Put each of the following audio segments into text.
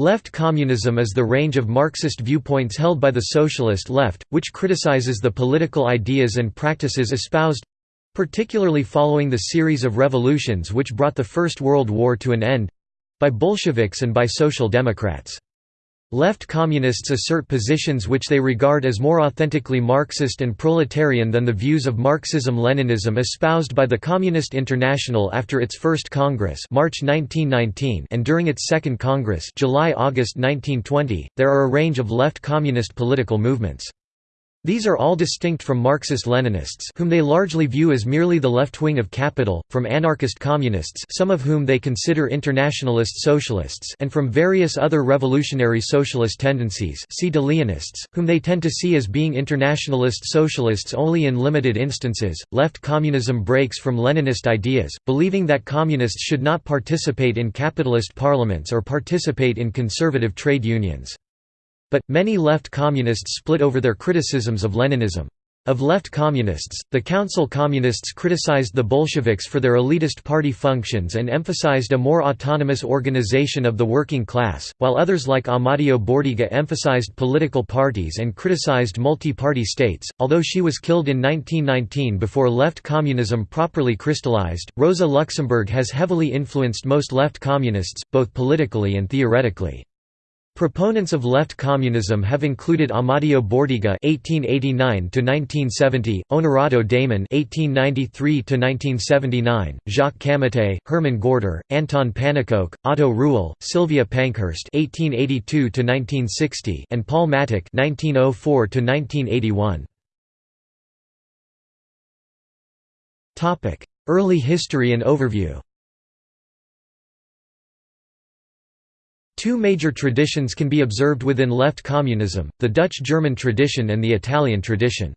Left communism is the range of Marxist viewpoints held by the socialist left, which criticizes the political ideas and practices espoused—particularly following the series of revolutions which brought the First World War to an end—by Bolsheviks and by Social Democrats. Left communists assert positions which they regard as more authentically Marxist and proletarian than the views of Marxism-Leninism espoused by the Communist International after its first Congress March 1919 and during its second Congress July-August 1920. There are a range of left communist political movements. These are all distinct from Marxist-Leninists whom they largely view as merely the left wing of capital, from anarchist communists some of whom they consider internationalist socialists and from various other revolutionary socialist tendencies see de Leonists, whom they tend to see as being internationalist socialists only in limited instances. Left communism breaks from Leninist ideas, believing that communists should not participate in capitalist parliaments or participate in conservative trade unions. But, many left communists split over their criticisms of Leninism. Of left communists, the Council Communists criticized the Bolsheviks for their elitist party functions and emphasized a more autonomous organization of the working class, while others like Amadeo Bordiga emphasized political parties and criticized multi-party states. Although she was killed in 1919 before left communism properly crystallized, Rosa Luxemburg has heavily influenced most left communists, both politically and theoretically. Proponents of left communism have included Amadeo Bordiga (1889–1970), Onorato Damen (1893–1979), Jacques Camatte, Hermann Gorter, Anton Pannekoek, Otto Rühle, Sylvia Pankhurst (1882–1960), and Paul Mattick (1904–1981). Topic: Early history and overview. Two major traditions can be observed within left communism, the Dutch-German tradition and the Italian tradition.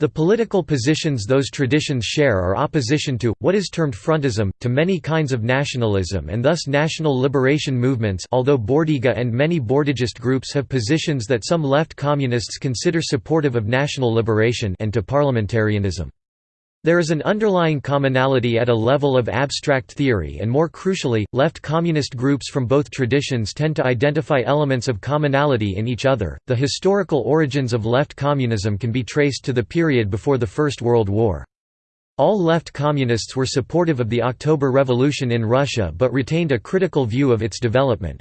The political positions those traditions share are opposition to, what is termed frontism, to many kinds of nationalism and thus national liberation movements although Bordiga and many Bordigist groups have positions that some left communists consider supportive of national liberation and to parliamentarianism. There is an underlying commonality at a level of abstract theory and more crucially, left communist groups from both traditions tend to identify elements of commonality in each other. The historical origins of left communism can be traced to the period before the First World War. All left communists were supportive of the October Revolution in Russia but retained a critical view of its development.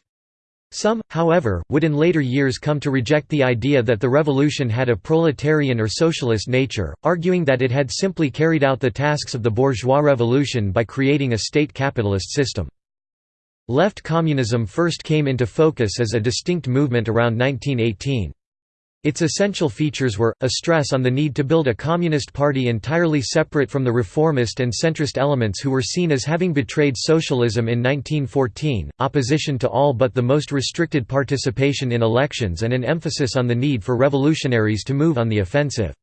Some, however, would in later years come to reject the idea that the revolution had a proletarian or socialist nature, arguing that it had simply carried out the tasks of the bourgeois revolution by creating a state capitalist system. Left communism first came into focus as a distinct movement around 1918. Its essential features were, a stress on the need to build a communist party entirely separate from the reformist and centrist elements who were seen as having betrayed socialism in 1914, opposition to all but the most restricted participation in elections and an emphasis on the need for revolutionaries to move on the offensive.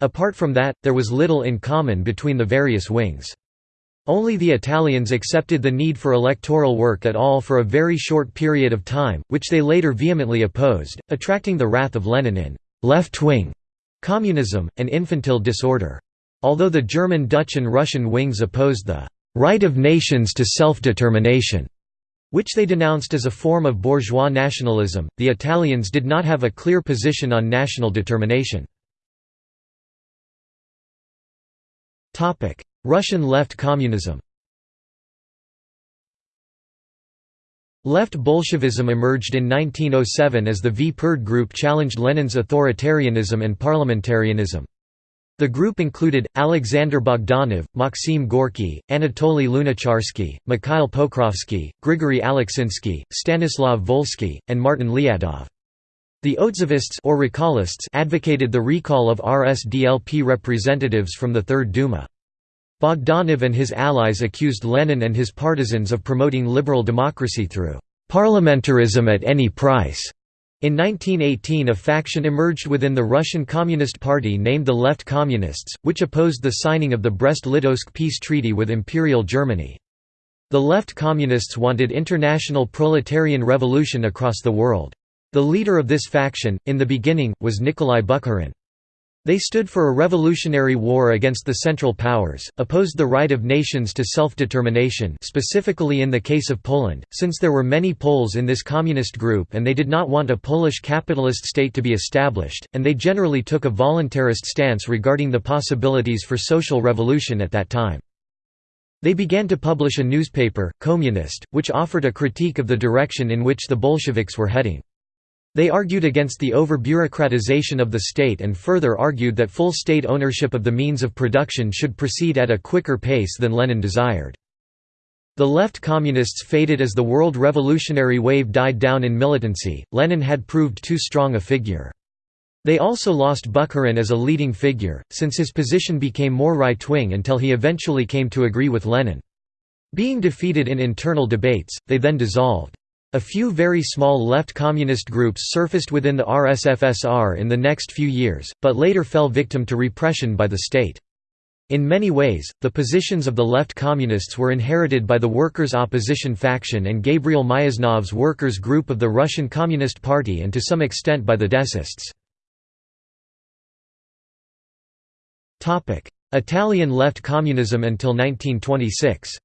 Apart from that, there was little in common between the various wings. Only the Italians accepted the need for electoral work at all for a very short period of time, which they later vehemently opposed, attracting the wrath of Lenin in «left-wing» communism, and infantile disorder. Although the German Dutch and Russian wings opposed the «right of nations to self-determination», which they denounced as a form of bourgeois nationalism, the Italians did not have a clear position on national determination. Russian left communism Left Bolshevism emerged in 1907 as the Vpered group challenged Lenin's authoritarianism and parliamentarianism. The group included, Alexander Bogdanov, Maxim Gorky, Anatoly Lunacharsky, Mikhail Pokrovsky, Grigory Aleksinsky, Stanislav Volsky, and Martin Lyadov. The Otzovists or recallists advocated the recall of RSDLP representatives from the Third Duma. Bogdanov and his allies accused Lenin and his partisans of promoting liberal democracy through parliamentarism at any price. In 1918 a faction emerged within the Russian Communist Party named the Left Communists, which opposed the signing of the Brest-Litovsk peace treaty with Imperial Germany. The Left Communists wanted international proletarian revolution across the world. The leader of this faction, in the beginning, was Nikolai Bukharin. They stood for a revolutionary war against the Central Powers, opposed the right of nations to self-determination specifically in the case of Poland, since there were many Poles in this communist group and they did not want a Polish capitalist state to be established, and they generally took a voluntarist stance regarding the possibilities for social revolution at that time. They began to publish a newspaper, Communist, which offered a critique of the direction in which the Bolsheviks were heading. They argued against the over-bureaucratization of the state and further argued that full state ownership of the means of production should proceed at a quicker pace than Lenin desired. The left communists faded as the world revolutionary wave died down in militancy, Lenin had proved too strong a figure. They also lost Bukharin as a leading figure, since his position became more right-wing until he eventually came to agree with Lenin. Being defeated in internal debates, they then dissolved. A few very small left communist groups surfaced within the RSFSR in the next few years, but later fell victim to repression by the state. In many ways, the positions of the left communists were inherited by the workers' opposition faction and Gavril Myasnikov's workers' group of the Russian Communist Party and to some extent by the Decists. Italian left communism until 1926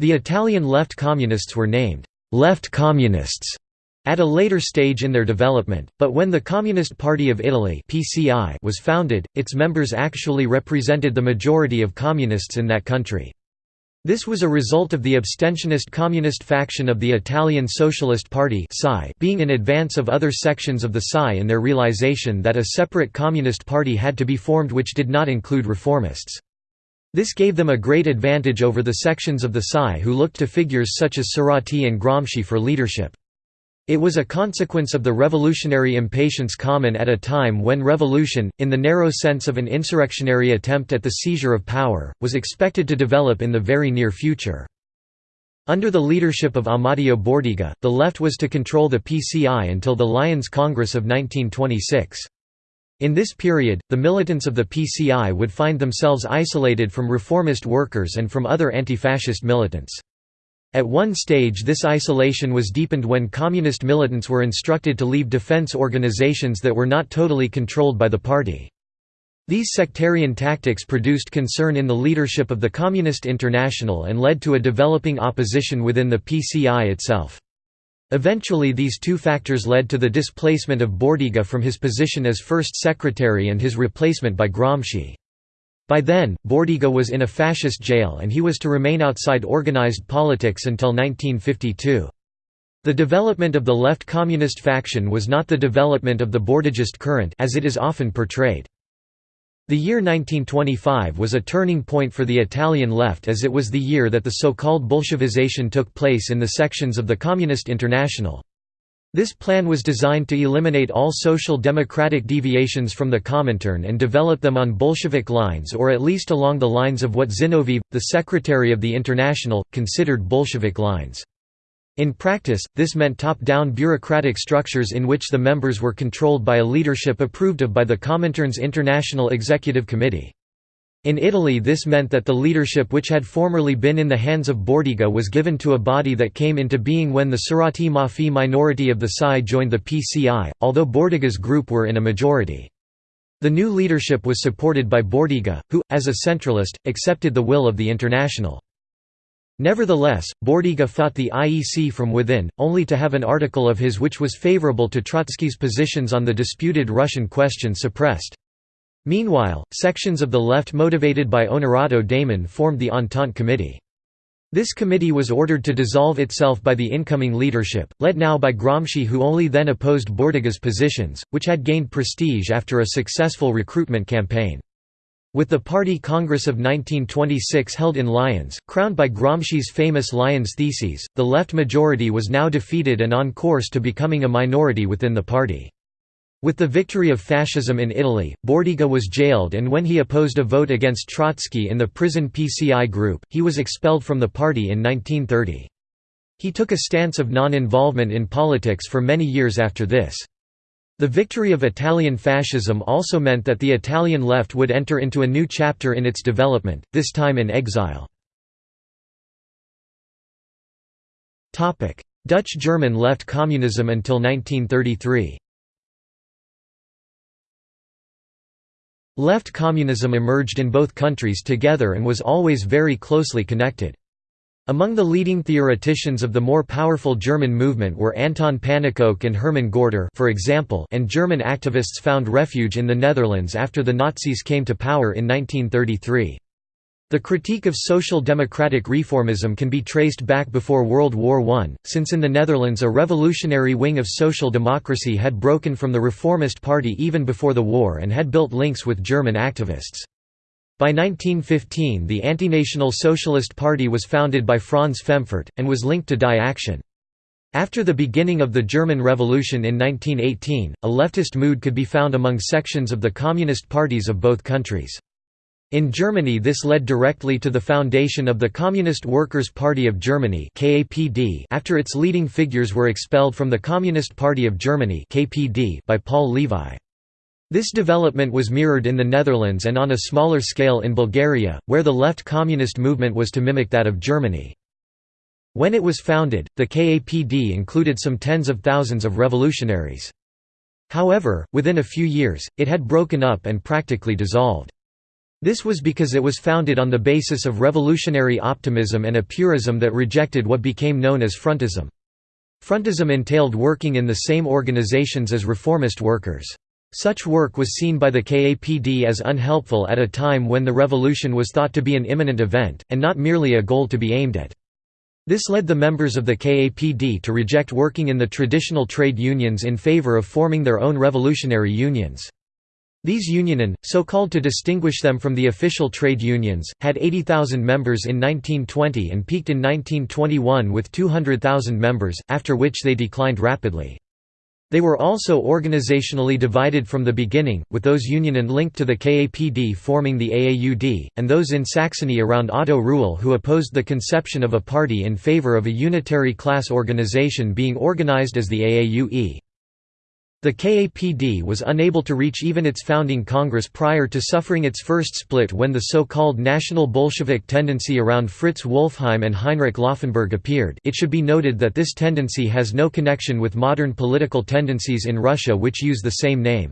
The Italian left communists were named «left communists» at a later stage in their development, but when the Communist Party of Italy (PCI) was founded, its members actually represented the majority of communists in that country. This was a result of the abstentionist communist faction of the Italian Socialist Party being in advance of other sections of the SI in their realization that a separate communist party had to be formed which did not include reformists. This gave them a great advantage over the sections of the PSI who looked to figures such as Serrati and Gramsci for leadership. It was a consequence of the revolutionary impatience common at a time when revolution, in the narrow sense of an insurrectionary attempt at the seizure of power, was expected to develop in the very near future. Under the leadership of Amadeo Bordiga, the left was to control the PCI until the Lyons Congress of 1926. In this period, the militants of the PCI would find themselves isolated from reformist workers and from other anti-fascist militants. At one stage this isolation was deepened when communist militants were instructed to leave defense organizations that were not totally controlled by the party. These sectarian tactics produced concern in the leadership of the Communist International and led to a developing opposition within the PCI itself. Eventually these two factors led to the displacement of Bordiga from his position as first secretary and his replacement by Gramsci. By then, Bordiga was in a fascist jail and he was to remain outside organized politics until 1952. The development of the left communist faction was not the development of the Bordigist current as it is often portrayed. The year 1925 was a turning point for the Italian left as it was the year that the so-called Bolshevization took place in the sections of the Communist International. This plan was designed to eliminate all social democratic deviations from the Comintern and develop them on Bolshevik lines or at least along the lines of what Zinoviev, the secretary of the International, considered Bolshevik lines. In practice, this meant top-down bureaucratic structures in which the members were controlled by a leadership approved of by the Comintern's International Executive Committee. In Italy this meant that the leadership which had formerly been in the hands of Bordiga was given to a body that came into being when the Serrati Maffi minority of the PSI joined the PCI, although Bordiga's group were in a majority. The new leadership was supported by Bordiga, who, as a centralist, accepted the will of the International. Nevertheless, Bordiga fought the IEC from within, only to have an article of his which was favorable to Trotsky's positions on the disputed Russian question suppressed. Meanwhile, sections of the left motivated by Onorato Damen formed the Entente Committee. This committee was ordered to dissolve itself by the incoming leadership, led now by Gramsci who only then opposed Bordiga's positions, which had gained prestige after a successful recruitment campaign. With the Party Congress of 1926 held in Lyons, crowned by Gramsci's famous Lyons Theses, the left majority was now defeated and on course to becoming a minority within the party. With the victory of fascism in Italy, Bordiga was jailed and when he opposed a vote against Trotsky in the prison PCI group, he was expelled from the party in 1930. He took a stance of non-involvement in politics for many years after this. The victory of Italian fascism also meant that the Italian left would enter into a new chapter in its development, this time in exile. Dutch-German left communism until 1933 Left communism emerged in both countries together and was always very closely connected. Among the leading theoreticians of the more powerful German movement were Anton Pannekoek and Hermann Gorter for example and German activists found refuge in the Netherlands after the Nazis came to power in 1933. The critique of social democratic reformism can be traced back before World War I, since in the Netherlands a revolutionary wing of social democracy had broken from the Reformist Party even before the war and had built links with German activists. By 1915 the Antinational Socialist Party was founded by Franz Pfemfert, and was linked to Die Aktion. After the beginning of the German Revolution in 1918, a leftist mood could be found among sections of the communist parties of both countries. In Germany this led directly to the foundation of the Communist Workers' Party of Germany after its leading figures were expelled from the Communist Party of Germany by Paul Levi. This development was mirrored in the Netherlands and on a smaller scale in Bulgaria, where the left communist movement was to mimic that of Germany. When it was founded, the KAPD included some tens of thousands of revolutionaries. However, within a few years, it had broken up and practically dissolved. This was because it was founded on the basis of revolutionary optimism and a purism that rejected what became known as frontism. Frontism entailed working in the same organizations as reformist workers. Such work was seen by the KAPD as unhelpful at a time when the revolution was thought to be an imminent event, and not merely a goal to be aimed at. This led the members of the KAPD to reject working in the traditional trade unions in favor of forming their own revolutionary unions. These unionen, so called to distinguish them from the official trade unions, had 80,000 members in 1920 and peaked in 1921 with 200,000 members, after which they declined rapidly. They were also organizationally divided from the beginning, with those union and linked to the KAPD forming the AAUD, and those in Saxony around Otto Rühle who opposed the conception of a party in favor of a unitary class organization being organized as the AAUE. The KAPD was unable to reach even its founding Congress prior to suffering its first split when the so-called National Bolshevik tendency around Fritz Wolffheim and Heinrich Laufenberg appeared it should be noted that this tendency has no connection with modern political tendencies in Russia which use the same name.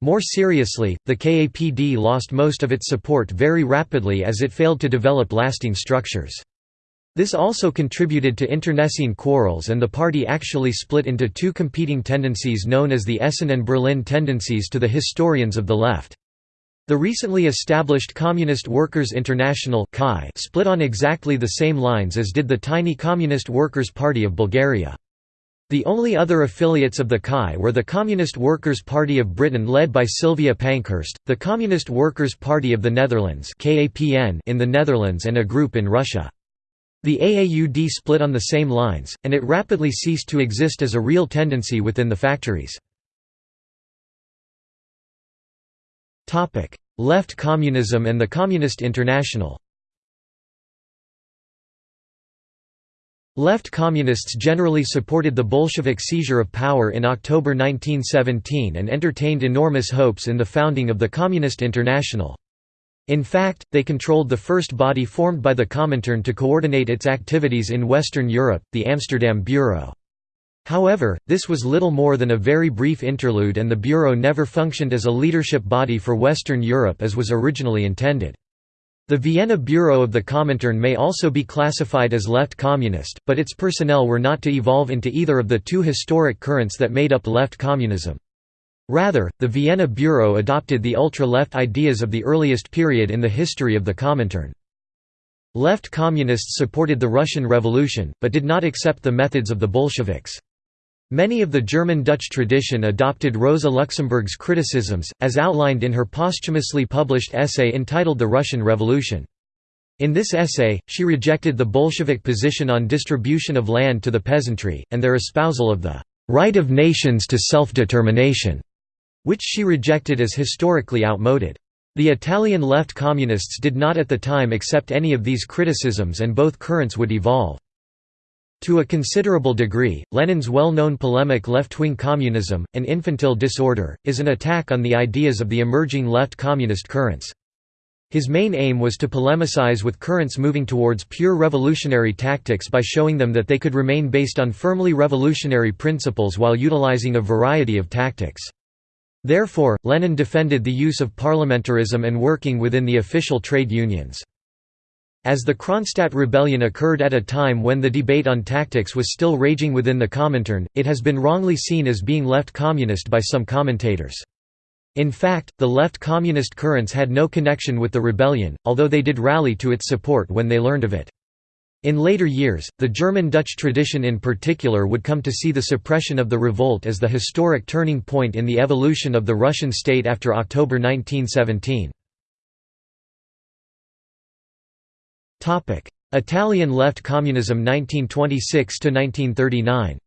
More seriously, the KAPD lost most of its support very rapidly as it failed to develop lasting structures. This also contributed to internecine quarrels and the party actually split into two competing tendencies known as the Essen and Berlin tendencies to the historians of the left. The recently established Communist Workers' International split on exactly the same lines as did the tiny Communist Workers' Party of Bulgaria. The only other affiliates of the KAI were the Communist Workers' Party of Britain led by Sylvia Pankhurst, the Communist Workers' Party of the Netherlands in the Netherlands and a group in Russia. The AAUD split on the same lines, and it rapidly ceased to exist as a real tendency within the factories. Left communism and the Communist International Left communists generally supported the Bolshevik seizure of power in October 1917 and entertained enormous hopes in the founding of the Communist International. In fact, they controlled the first body formed by the Comintern to coordinate its activities in Western Europe, the Amsterdam Bureau. However, this was little more than a very brief interlude and the Bureau never functioned as a leadership body for Western Europe as was originally intended. The Vienna Bureau of the Comintern may also be classified as left communist, but its personnel were not to evolve into either of the two historic currents that made up left communism. Rather, the Vienna Bureau adopted the ultra-left ideas of the earliest period in the history of the Comintern. Left communists supported the Russian Revolution, but did not accept the methods of the Bolsheviks. Many of the German-Dutch tradition adopted Rosa Luxemburg's criticisms, as outlined in her posthumously published essay entitled The Russian Revolution. In this essay, she rejected the Bolshevik position on distribution of land to the peasantry, and their espousal of the right of nations to self-determination which she rejected as historically outmoded. The Italian left communists did not at the time accept any of these criticisms and both currents would evolve. To a considerable degree, Lenin's well-known polemic Left-wing communism, an infantile disorder, is an attack on the ideas of the emerging left communist currents. His main aim was to polemicize with currents moving towards pure revolutionary tactics by showing them that they could remain based on firmly revolutionary principles while utilizing a variety of tactics. Therefore, Lenin defended the use of parliamentarism and working within the official trade unions. As the Kronstadt rebellion occurred at a time when the debate on tactics was still raging within the Comintern, it has been wrongly seen as being left communist by some commentators. In fact, the left communist currents had no connection with the rebellion, although they did rally to its support when they learned of it. In later years, the German-Dutch tradition in particular would come to see the suppression of the revolt as the historic turning point in the evolution of the Russian state after October 1917. Italian left communism 1926 to 1939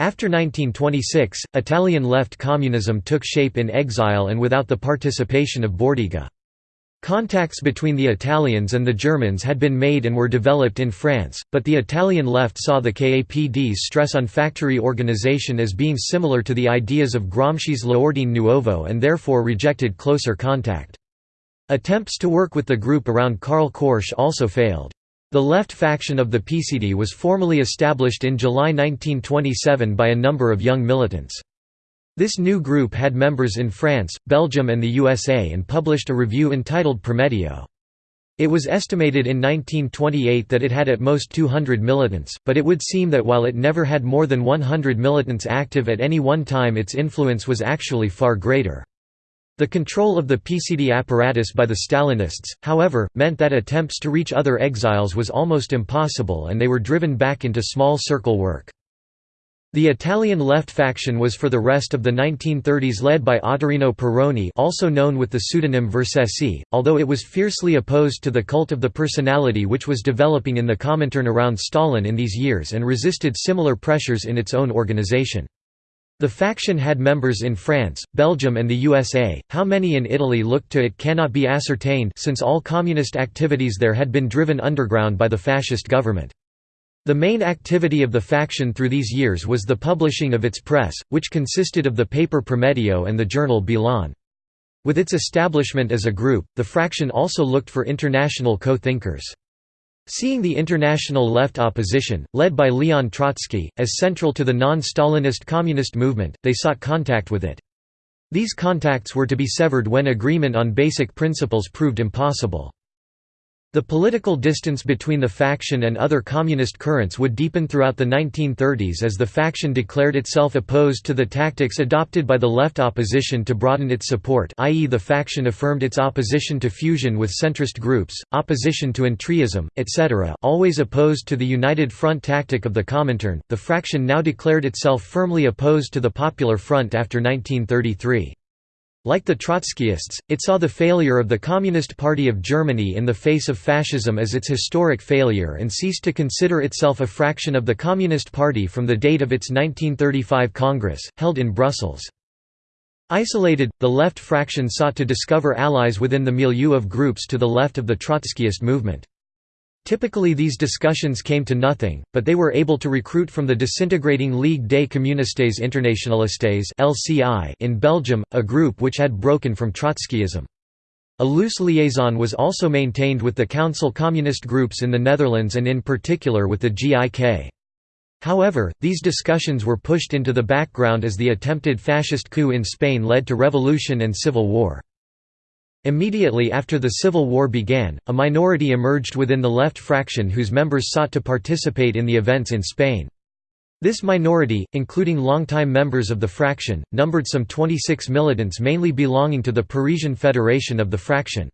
After 1926, Italian left communism took shape in exile and without the participation of Bordiga. Contacts between the Italians and the Germans had been made and were developed in France, but the Italian left saw the KAPD's stress on factory organization as being similar to the ideas of Gramsci's L'Ordine Nuovo and therefore rejected closer contact. Attempts to work with the group around Karl Korsch also failed. The left faction of the PCD was formally established in July 1927 by a number of young militants. This new group had members in France, Belgium and the USA and published a review entitled Prometeo. It was estimated in 1928 that it had at most 200 militants, but it would seem that while it never had more than 100 militants active at any one time its influence was actually far greater. The control of the PCD apparatus by the Stalinists, however, meant that attempts to reach other exiles was almost impossible and they were driven back into small circle work. The Italian left faction was for the rest of the 1930s led by Ottorino Perrone also known with the pseudonym Vercesi, although it was fiercely opposed to the cult of the personality which was developing in the Comintern around Stalin in these years and resisted similar pressures in its own organization. The faction had members in France, Belgium and the USA, how many in Italy looked to it cannot be ascertained since all communist activities there had been driven underground by the fascist government. The main activity of the faction through these years was the publishing of its press, which consisted of the paper Prometeo and the journal Bilan. With its establishment as a group, the fraction also looked for international co-thinkers. Seeing the international left opposition, led by Leon Trotsky, as central to the non-Stalinist communist movement, they sought contact with it. These contacts were to be severed when agreement on basic principles proved impossible. The political distance between the faction and other communist currents would deepen throughout the 1930s as the faction declared itself opposed to the tactics adopted by the left opposition to broaden its support i.e. the faction affirmed its opposition to fusion with centrist groups, opposition to entryism, etc. always opposed to the United Front tactic of the Comintern, the fraction now declared itself firmly opposed to the Popular Front after 1933. Like the Trotskyists, it saw the failure of the Communist Party of Germany in the face of fascism as its historic failure and ceased to consider itself a fraction of the Communist Party from the date of its 1935 Congress, held in Brussels. Isolated, the left fraction sought to discover allies within the milieu of groups to the left of the Trotskyist movement. Typically these discussions came to nothing, but they were able to recruit from the disintegrating Ligue des communistes internationalistes in Belgium, a group which had broken from Trotskyism. A loose liaison was also maintained with the Council Communist groups in the Netherlands and in particular with the GIK. However, these discussions were pushed into the background as the attempted fascist coup in Spain led to revolution and civil war. Immediately after the Civil War began, a minority emerged within the left fraction whose members sought to participate in the events in Spain. This minority, including longtime members of the fraction, numbered some 26 militants mainly belonging to the Parisian Federation of the fraction.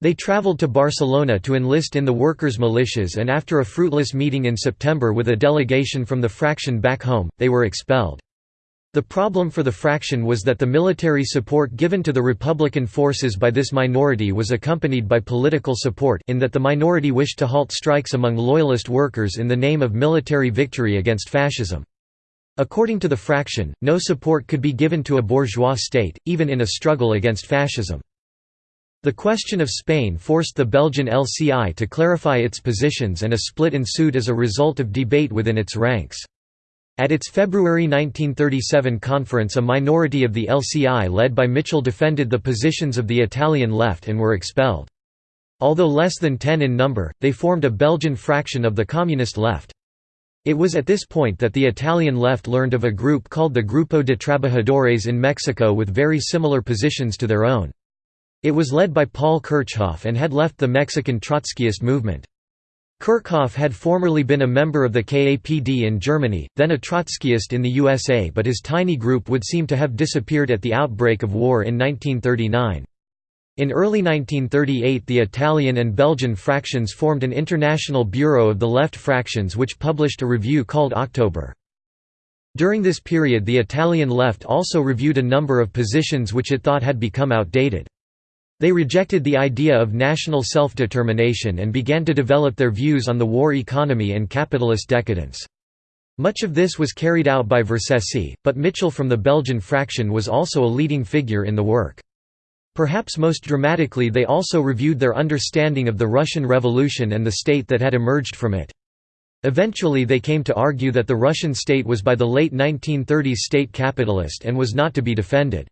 They traveled to Barcelona to enlist in the workers' militias and after a fruitless meeting in September with a delegation from the fraction back home, they were expelled. The problem for the fraction was that the military support given to the Republican forces by this minority was accompanied by political support in that the minority wished to halt strikes among loyalist workers in the name of military victory against fascism. According to the fraction, no support could be given to a bourgeois state, even in a struggle against fascism. The question of Spain forced the Belgian LCI to clarify its positions and a split ensued as a result of debate within its ranks. At its February 1937 conference a minority of the LCI led by Mitchell defended the positions of the Italian left and were expelled. Although less than ten in number, they formed a Belgian fraction of the Communist left. It was at this point that the Italian left learned of a group called the Grupo de Trabajadores in Mexico with very similar positions to their own. It was led by Paul Kirchhoff and had left the Mexican Trotskyist movement. Kirchhoff had formerly been a member of the KAPD in Germany, then a Trotskyist in the USA but his tiny group would seem to have disappeared at the outbreak of war in 1939. In early 1938 the Italian and Belgian fractions formed an international bureau of the left fractions which published a review called October. During this period the Italian left also reviewed a number of positions which it thought had become outdated. They rejected the idea of national self-determination and began to develop their views on the war economy and capitalist decadence. Much of this was carried out by Vercesi, but Mitchell from the Belgian fraction was also a leading figure in the work. Perhaps most dramatically they also reviewed their understanding of the Russian Revolution and the state that had emerged from it. Eventually they came to argue that the Russian state was by the late 1930s state capitalist and was not to be defended.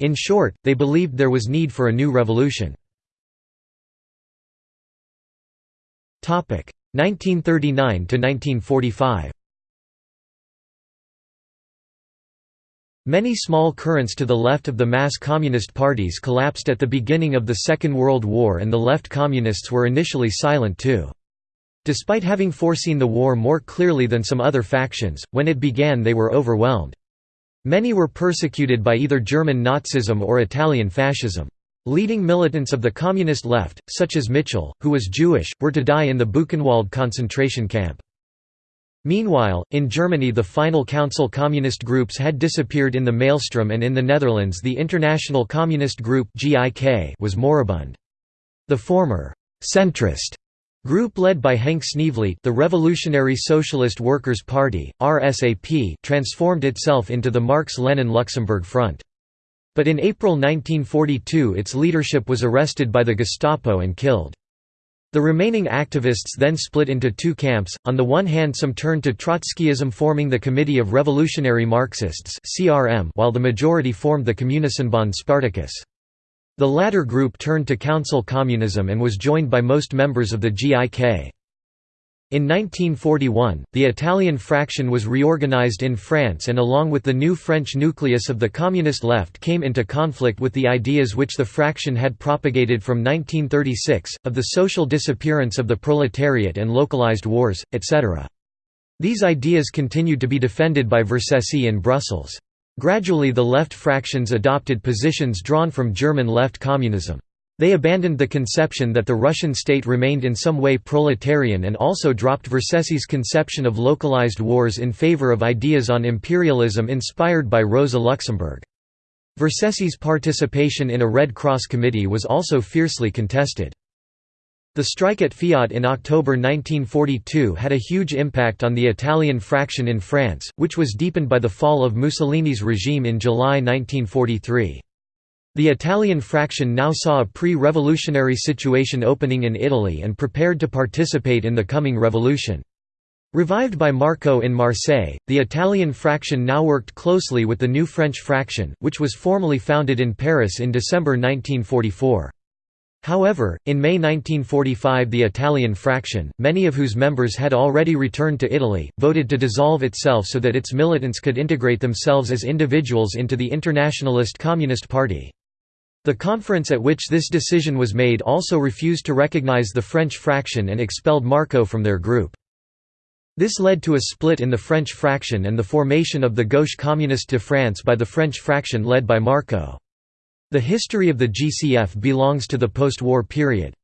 In short, they believed there was need for a new revolution. 1939 to 1945 Many small currents to the left of the mass communist parties collapsed at the beginning of the Second World War and the left communists were initially silent too. Despite having foreseen the war more clearly than some other factions, when it began they were overwhelmed. Many were persecuted by either German Nazism or Italian fascism. Leading militants of the communist left, such as Mitchell, who was Jewish, were to die in the Buchenwald concentration camp. Meanwhile, in Germany the final council communist groups had disappeared in the maelstrom and in the Netherlands the International Communist Group was moribund. The former «centrist» group led by Henk Sneevliet the Revolutionary Socialist Workers' Party, RSAP transformed itself into the Marx-Lenin-Luxemburg Front. But in April 1942 its leadership was arrested by the Gestapo and killed. The remaining activists then split into two camps, on the one hand some turned to Trotskyism forming the Committee of Revolutionary Marxists while the majority formed the Communistenbond Spartacus. The latter group turned to council communism and was joined by most members of the GIK. In 1941, the Italian fraction was reorganized in France and along with the new French nucleus of the communist left came into conflict with the ideas which the fraction had propagated from 1936, of the social disappearance of the proletariat and localized wars, etc. These ideas continued to be defended by Vercesi in Brussels. Gradually the left fractions adopted positions drawn from German left communism. They abandoned the conception that the Russian state remained in some way proletarian and also dropped Vercesi's conception of localized wars in favor of ideas on imperialism inspired by Rosa Luxemburg. Vercesi's participation in a Red Cross committee was also fiercely contested. The strike at Fiat in October 1942 had a huge impact on the Italian fraction in France, which was deepened by the fall of Mussolini's regime in July 1943. The Italian fraction now saw a pre-revolutionary situation opening in Italy and prepared to participate in the coming revolution. Revived by Marco in Marseille, the Italian fraction now worked closely with the new French fraction, which was formally founded in Paris in December 1944. However, in May 1945 the Italian fraction, many of whose members had already returned to Italy, voted to dissolve itself so that its militants could integrate themselves as individuals into the Internationalist Communist Party. The conference at which this decision was made also refused to recognize the French fraction and expelled Marco from their group. This led to a split in the French fraction and the formation of the Gauche Communiste de France by the French fraction led by Marco. The history of the GCF belongs to the post-war period.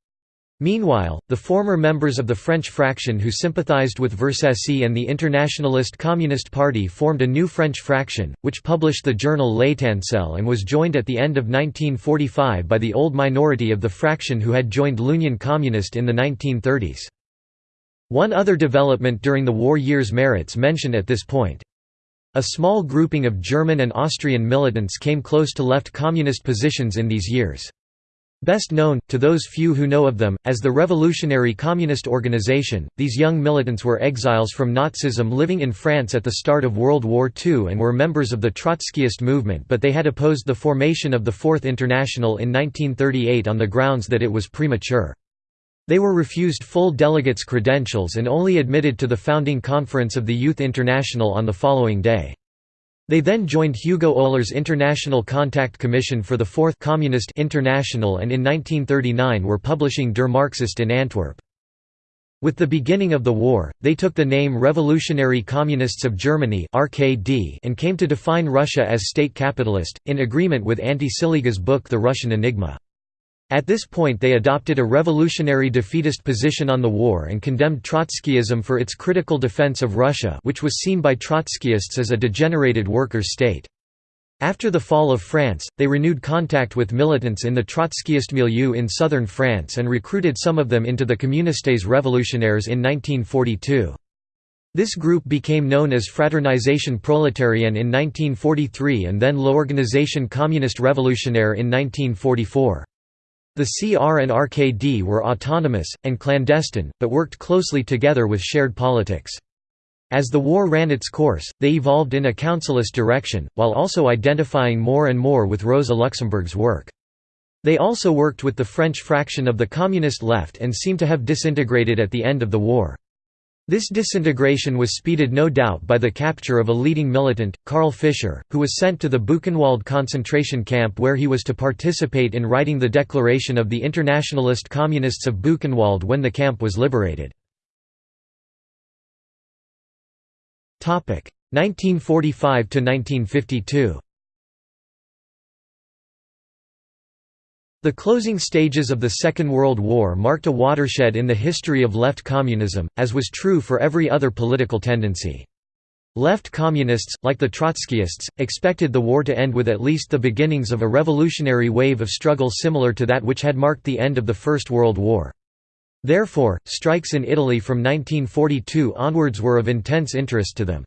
Meanwhile, the former members of the French fraction who sympathized with Vercesi and the Internationalist Communist Party formed a new French fraction, which published the journal L'Étincelle and was joined at the end of 1945 by the old minority of the fraction who had joined l'Union communiste in the 1930s. One other development during the war years merits mention at this point. A small grouping of German and Austrian militants came close to left communist positions in these years. Best known, to those few who know of them, as the Revolutionary Communist Organization, these young militants were exiles from Nazism living in France at the start of World War II and were members of the Trotskyist movement but they had opposed the formation of the Fourth International in 1938 on the grounds that it was premature. They were refused full delegates' credentials and only admitted to the founding conference of the Youth International on the following day. They then joined Hugo Oehler's International Contact Commission for the Fourth Communist International and in 1939 were publishing Der Marxist in Antwerp. With the beginning of the war, they took the name Revolutionary Communists of Germany and came to define Russia as state capitalist, in agreement with Ante Ciliga's book The Russian Enigma. At this point they adopted a revolutionary defeatist position on the war and condemned Trotskyism for its critical defense of Russia which was seen by Trotskyists as a degenerated workers' state. After the fall of France, they renewed contact with militants in the Trotskyist milieu in southern France and recruited some of them into the Communistes Revolutionnaires in 1942. This group became known as Fraternization Proletarienne in 1943 and then L'Organisation Communiste Révolutionnaire in 1944. The CR and RKD were autonomous, and clandestine, but worked closely together with shared politics. As the war ran its course, they evolved in a councilist direction, while also identifying more and more with Rosa Luxemburg's work. They also worked with the French fraction of the Communist left and seem to have disintegrated at the end of the war. This disintegration was speeded no doubt by the capture of a leading militant, Karl Fischer, who was sent to the Buchenwald concentration camp where he was to participate in writing the declaration of the Internationalist Communists of Buchenwald when the camp was liberated. 1945–1952 The closing stages of the Second World War marked a watershed in the history of left communism, as was true for every other political tendency. Left communists, like the Trotskyists, expected the war to end with at least the beginnings of a revolutionary wave of struggle similar to that which had marked the end of the First World War. Therefore, strikes in Italy from 1942 onwards were of intense interest to them.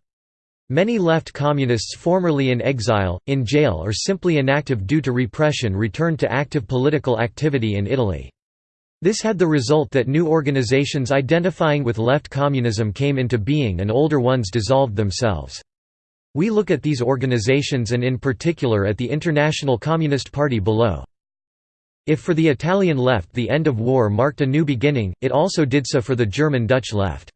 Many left communists formerly in exile, in jail or simply inactive due to repression returned to active political activity in Italy. This had the result that new organizations identifying with left communism came into being and older ones dissolved themselves. We look at these organizations and in particular at the International Communist Party below. If for the Italian left the end of war marked a new beginning, it also did so for the German-Dutch left.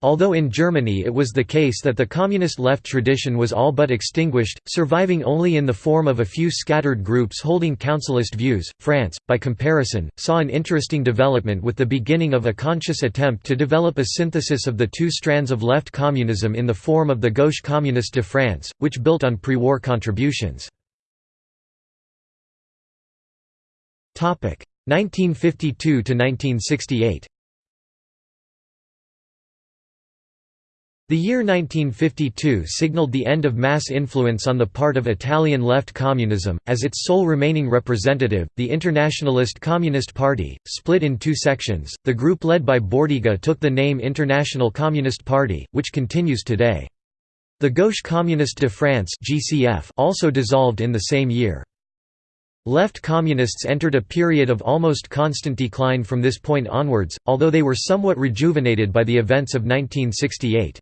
Although in Germany it was the case that the communist left tradition was all but extinguished, surviving only in the form of a few scattered groups holding councilist views, France, by comparison, saw an interesting development with the beginning of a conscious attempt to develop a synthesis of the two strands of left communism in the form of the Gauche Communiste de France, which built on pre-war contributions. 1952–1968 The year 1952 signaled the end of mass influence on the part of Italian left communism, as its sole remaining representative, the Internationalist Communist Party, split in two sections. The group led by Bordiga took the name International Communist Party, which continues today. The Gauche Communiste de France (GCF) also dissolved in the same year. Left communists entered a period of almost constant decline from this point onwards, although they were somewhat rejuvenated by the events of 1968.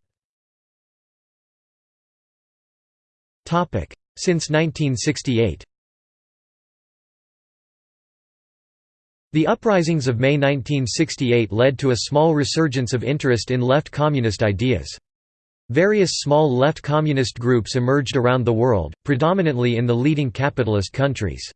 Since 1968 The uprisings of May 1968 led to a small resurgence of interest in left communist ideas. Various small left communist groups emerged around the world, predominantly in the leading capitalist countries.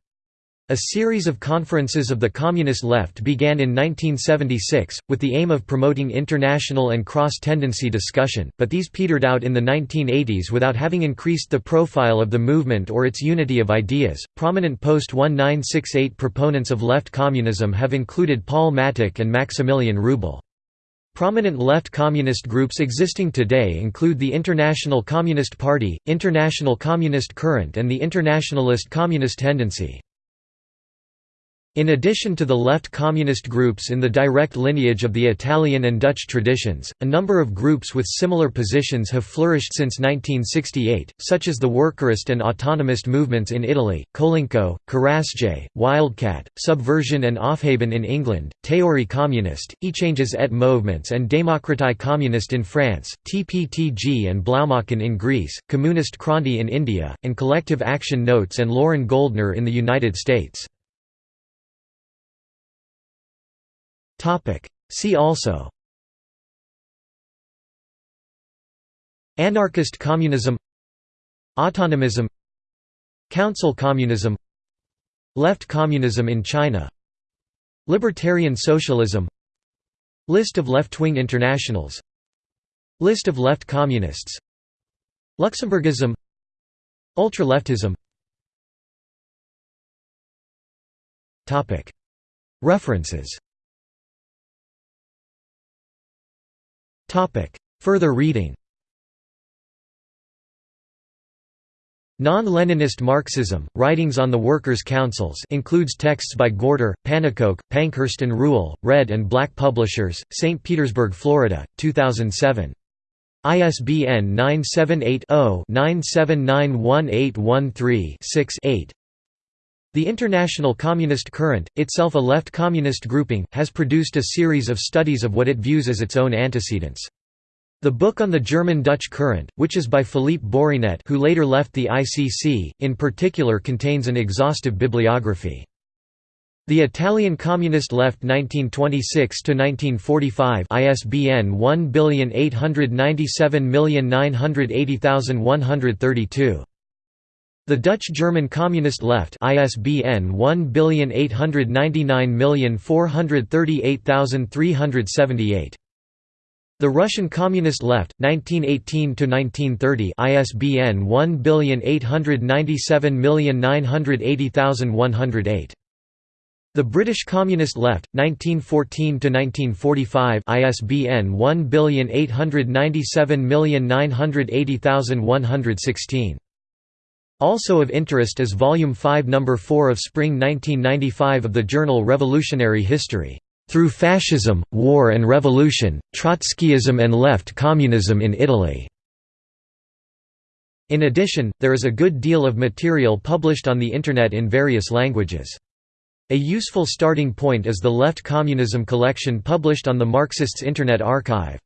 A series of conferences of the Communist left began in 1976, with the aim of promoting international and cross-tendency discussion, but these petered out in the 1980s without having increased the profile of the movement or its unity of ideas. Prominent post-1968 proponents of left communism have included Paul Mattick and Maximilian Rubel. Prominent left communist groups existing today include the International Communist Party, International Communist Current and the Internationalist Communist Tendency. In addition to the left communist groups in the direct lineage of the Italian and Dutch traditions, a number of groups with similar positions have flourished since 1968, such as the workerist and autonomist movements in Italy, Kolinko, Kurasje, Wildcat, Subversion and Aufheben in England, Théorie communiste, Échanges et Movements and Démocratie communiste in France, TPTG and Blaumachen in Greece, Communist Kranti in India, and Collective Action Notes and Loren Goldner in the United States. See also. Anarchist communism. Autonomism. Council communism. Left communism in China. Libertarian socialism. List of left-wing internationals. List of left communists. Luxembourgism. Ultra-leftism. References Further reading Non-Leninist Marxism, Writings on the Workers' Councils includes texts by Gorter, Pannekoek, Pankhurst and Rühle, Red and Black Publishers, St. Petersburg, Florida, 2007. ISBN 978-0-9791813-6-8 The International Communist Current, itself a left communist grouping, has produced a series of studies of what it views as its own antecedents. The book on the German-Dutch current, which is by Philippe Bourrinet who later left the ICC, in particular contains an exhaustive bibliography. The Italian Communist Left 1926–1945 ISBN 1897980132. The Dutch-German Communist Left ISBN 1899438378. The Russian Communist Left, 1918–1930 ISBN 1897980108. The British Communist Left, 1914–1945 ISBN 1897980116. Also of interest is Volume 5 No. 4 of Spring 1995 of the journal Revolutionary History. Through Fascism, War and Revolution, Trotskyism and Left Communism in Italy. In addition, there is a good deal of material published on the Internet in various languages. A useful starting point is the Left Communism collection published on the Marxists Internet Archive.